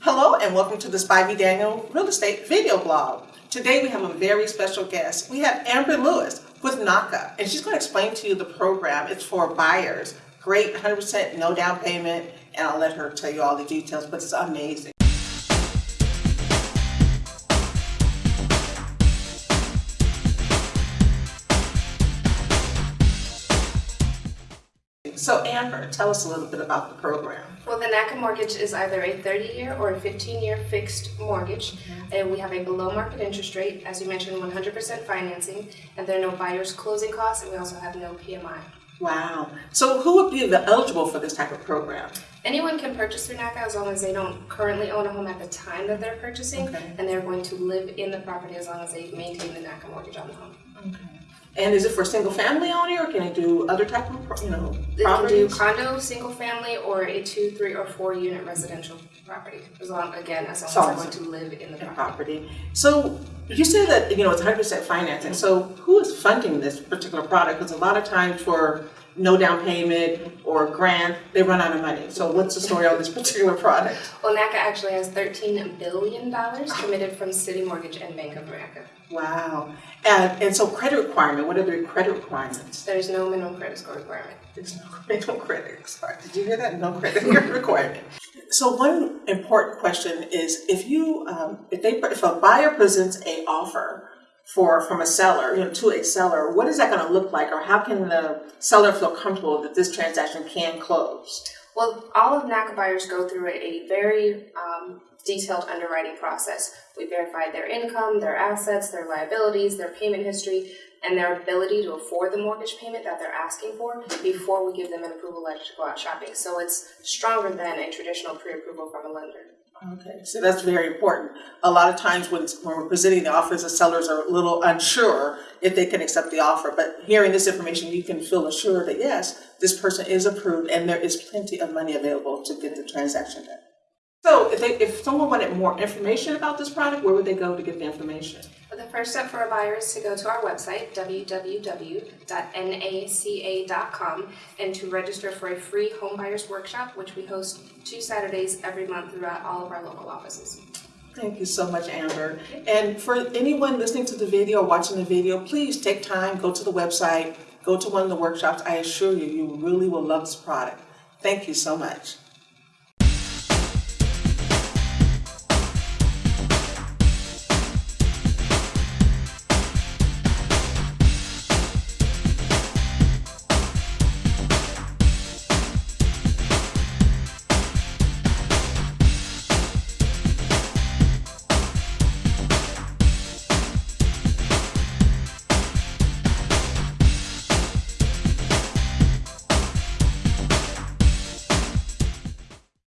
Hello and welcome to the Spivey Daniel Real Estate video blog. Today we have a very special guest. We have Amber Lewis with NACA and she's going to explain to you the program. It's for buyers. Great, 100% no down payment and I'll let her tell you all the details, but it's amazing. So Amber, tell us a little bit about the program. Well, the NACA mortgage is either a 30-year or a 15-year fixed mortgage, mm-hmm. and we have a below-market interest rate, as you mentioned, 100% financing, and there are no buyer's closing costs, and we also have no PMI. Wow. So who would be eligible for this type of program? Anyone can purchase through NACA as long as they don't currently own a home at the time that they're purchasing, Okay. and they're going to live in the property as long as they maintain the NACA mortgage on the home. And is it for single family only or can it do other type of, you know, They can do condo, single family, or a two, three, or four unit residential property, as long, again, as long as going to live in the property. property. So you say that, you know, it's hundred percent financing. Mm-hmm. So who is funding this particular product? Because a lot of times for no down payment or grant, they run out of money. So what's the story on this particular product? Well, NACA actually has $13 billion committed from CitiMortgage and Bank of America. Wow. And, and so credit requirement, what are the credit requirements? There's no minimum credit score requirement. There's no, no credit. Sorry, did you hear that? No credit requirement. So one important question is if you, um, if they, if a buyer presents a offer for from a seller, you know, to a seller, what is that going to look like, or how can the seller feel comfortable that this transaction can close? Well, all of NACA buyers go through a very um, detailed underwriting process. We verify their income, their assets, their liabilities, their payment history, and their ability to afford the mortgage payment that they're asking for before we give them an approval letter to go out shopping. So it's stronger than a traditional pre-approval from a lender. Okay, so that's very important. A lot of times when, when we're presenting the offers, the sellers are a little unsure if they can accept the offer. But hearing this information, you can feel assured that yes, this person is approved and there is plenty of money available to get the transaction done. So if they, if someone wanted more information about this product, where would they go to get the information? But the first step for a buyer is to go to our website, www.naca.com, and to register for a free home buyers workshop, which we host two Saturdays every month throughout all of our local offices. Thank you so much, Amber. And for anyone listening to the video or watching the video, please take time, go to the website, go to one of the workshops. I assure you, you really will love this product. Thank you so much.